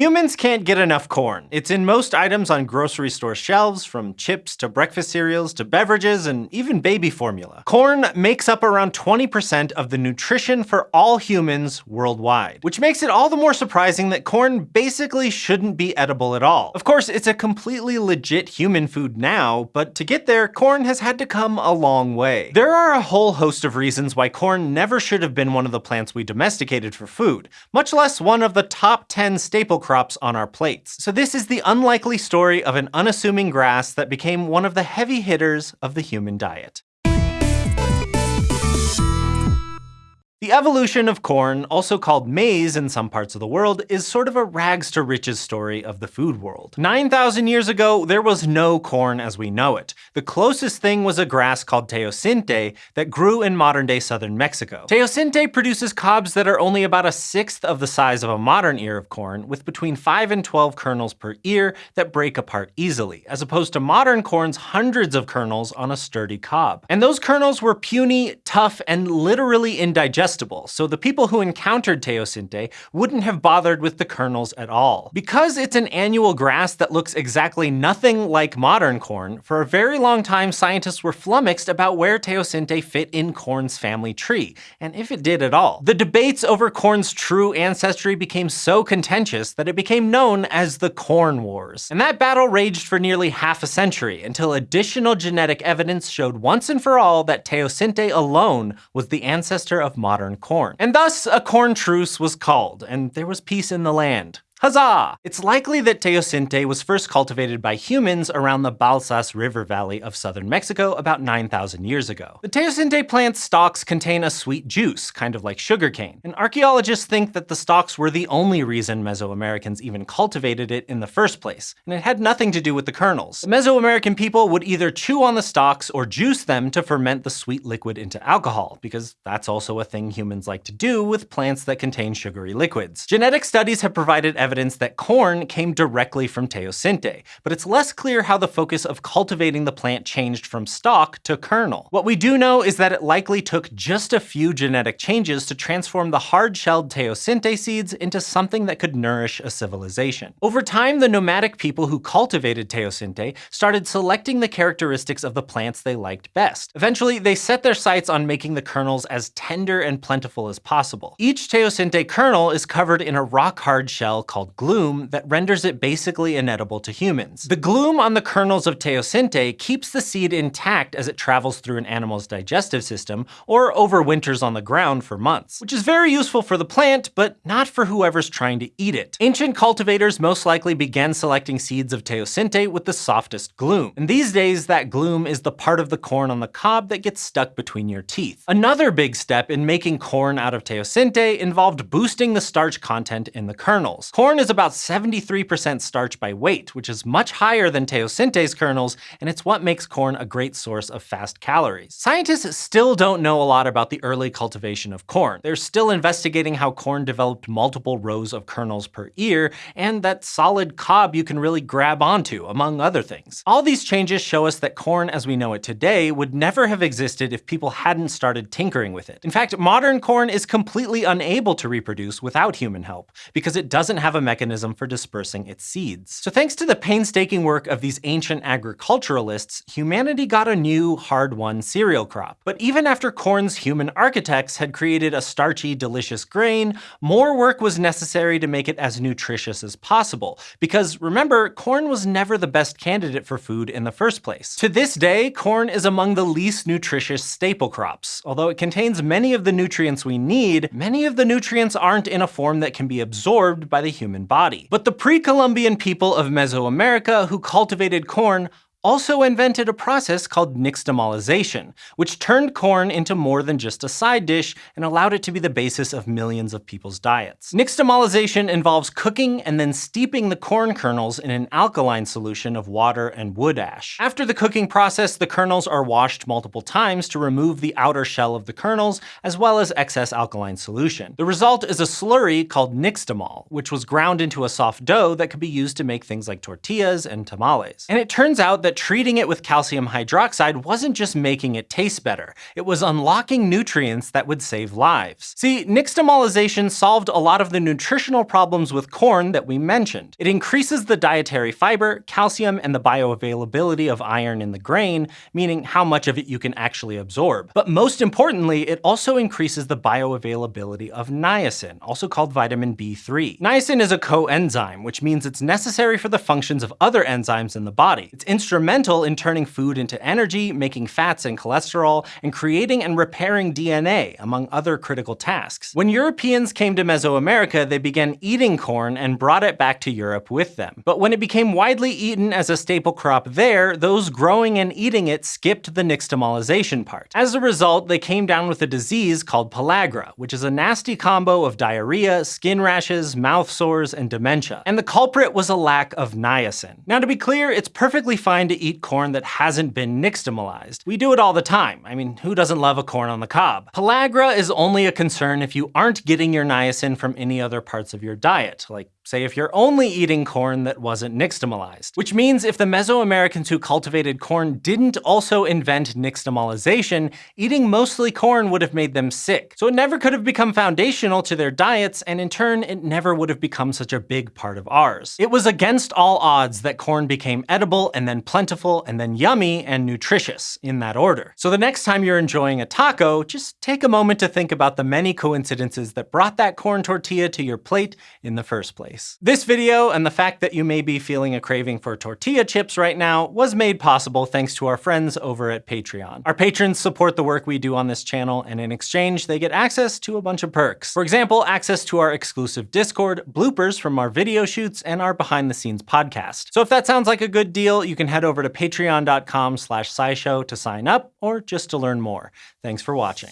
Humans can't get enough corn. It's in most items on grocery store shelves, from chips to breakfast cereals to beverages and even baby formula. Corn makes up around 20% of the nutrition for all humans worldwide, which makes it all the more surprising that corn basically shouldn't be edible at all. Of course, it's a completely legit human food now, but to get there, corn has had to come a long way. There are a whole host of reasons why corn never should have been one of the plants we domesticated for food, much less one of the top 10 staple crops on our plates. So this is the unlikely story of an unassuming grass that became one of the heavy hitters of the human diet. The evolution of corn, also called maize in some parts of the world, is sort of a rags to riches story of the food world. 9,000 years ago, there was no corn as we know it. The closest thing was a grass called teosinte that grew in modern-day southern Mexico. Teosinte produces cobs that are only about a sixth of the size of a modern ear of corn, with between 5 and 12 kernels per ear that break apart easily, as opposed to modern corn's hundreds of kernels on a sturdy cob. And those kernels were puny, tough, and literally indigestible so the people who encountered teosinte wouldn't have bothered with the kernels at all. Because it's an annual grass that looks exactly nothing like modern corn, for a very long time scientists were flummoxed about where teosinte fit in corn's family tree, and if it did at all. The debates over corn's true ancestry became so contentious that it became known as the Corn Wars. And that battle raged for nearly half a century, until additional genetic evidence showed once and for all that teosinte alone was the ancestor of modern modern corn. And thus, a corn truce was called, and there was peace in the land. Huzzah! It's likely that teosinte was first cultivated by humans around the Balsas River Valley of southern Mexico about 9,000 years ago. The teosinte plant's stalks contain a sweet juice, kind of like sugarcane, and archaeologists think that the stalks were the only reason Mesoamericans even cultivated it in the first place, and it had nothing to do with the kernels. The Mesoamerican people would either chew on the stalks or juice them to ferment the sweet liquid into alcohol, because that's also a thing humans like to do with plants that contain sugary liquids. Genetic studies have provided evidence that corn came directly from teosinte, but it's less clear how the focus of cultivating the plant changed from stalk to kernel. What we do know is that it likely took just a few genetic changes to transform the hard-shelled teosinte seeds into something that could nourish a civilization. Over time, the nomadic people who cultivated teosinte started selecting the characteristics of the plants they liked best. Eventually, they set their sights on making the kernels as tender and plentiful as possible. Each teosinte kernel is covered in a rock-hard shell called called glume that renders it basically inedible to humans. The glume on the kernels of teosinte keeps the seed intact as it travels through an animal's digestive system or overwinters on the ground for months, which is very useful for the plant, but not for whoever's trying to eat it. Ancient cultivators most likely began selecting seeds of teosinte with the softest glume. and these days that glume is the part of the corn on the cob that gets stuck between your teeth. Another big step in making corn out of teosinte involved boosting the starch content in the kernels. Corn Corn is about 73% starch by weight, which is much higher than teosinte's kernels, and it's what makes corn a great source of fast calories. Scientists still don't know a lot about the early cultivation of corn. They're still investigating how corn developed multiple rows of kernels per ear, and that solid cob you can really grab onto, among other things. All these changes show us that corn as we know it today would never have existed if people hadn't started tinkering with it. In fact, modern corn is completely unable to reproduce without human help, because it doesn't have a a mechanism for dispersing its seeds. So thanks to the painstaking work of these ancient agriculturalists, humanity got a new, hard-won cereal crop. But even after corn's human architects had created a starchy, delicious grain, more work was necessary to make it as nutritious as possible. Because remember, corn was never the best candidate for food in the first place. To this day, corn is among the least nutritious staple crops. Although it contains many of the nutrients we need, many of the nutrients aren't in a form that can be absorbed by the human human body. But the pre-Columbian people of Mesoamerica who cultivated corn also invented a process called nixtamalization, which turned corn into more than just a side dish and allowed it to be the basis of millions of people's diets. Nixtamalization involves cooking and then steeping the corn kernels in an alkaline solution of water and wood ash. After the cooking process, the kernels are washed multiple times to remove the outer shell of the kernels, as well as excess alkaline solution. The result is a slurry called nixtamal, which was ground into a soft dough that could be used to make things like tortillas and tamales. And it turns out that that treating it with calcium hydroxide wasn't just making it taste better, it was unlocking nutrients that would save lives. See, nixtamalization solved a lot of the nutritional problems with corn that we mentioned. It increases the dietary fiber, calcium, and the bioavailability of iron in the grain, meaning how much of it you can actually absorb. But most importantly, it also increases the bioavailability of niacin, also called vitamin B3. Niacin is a coenzyme, which means it's necessary for the functions of other enzymes in the body. It's instrumental in turning food into energy, making fats and cholesterol, and creating and repairing DNA, among other critical tasks. When Europeans came to Mesoamerica, they began eating corn and brought it back to Europe with them. But when it became widely eaten as a staple crop there, those growing and eating it skipped the nixtamalization part. As a result, they came down with a disease called pellagra, which is a nasty combo of diarrhea, skin rashes, mouth sores, and dementia. And the culprit was a lack of niacin. Now to be clear, it's perfectly fine to eat corn that hasn't been nixtamalized. We do it all the time. I mean, who doesn't love a corn on the cob? Pellagra is only a concern if you aren't getting your niacin from any other parts of your diet, like say if you're only eating corn that wasn't nixtamalized. Which means if the Mesoamericans who cultivated corn didn't also invent nixtamalization, eating mostly corn would have made them sick. So it never could have become foundational to their diets, and in turn, it never would have become such a big part of ours. It was against all odds that corn became edible, and then plentiful, and then yummy and nutritious, in that order. So the next time you're enjoying a taco, just take a moment to think about the many coincidences that brought that corn tortilla to your plate in the first place. This video and the fact that you may be feeling a craving for tortilla chips right now was made possible thanks to our friends over at Patreon. Our patrons support the work we do on this channel, and in exchange, they get access to a bunch of perks. For example, access to our exclusive Discord, bloopers from our video shoots, and our behind the scenes podcast. So if that sounds like a good deal, you can head over to patreon.com slash scishow to sign up, or just to learn more. Thanks for watching.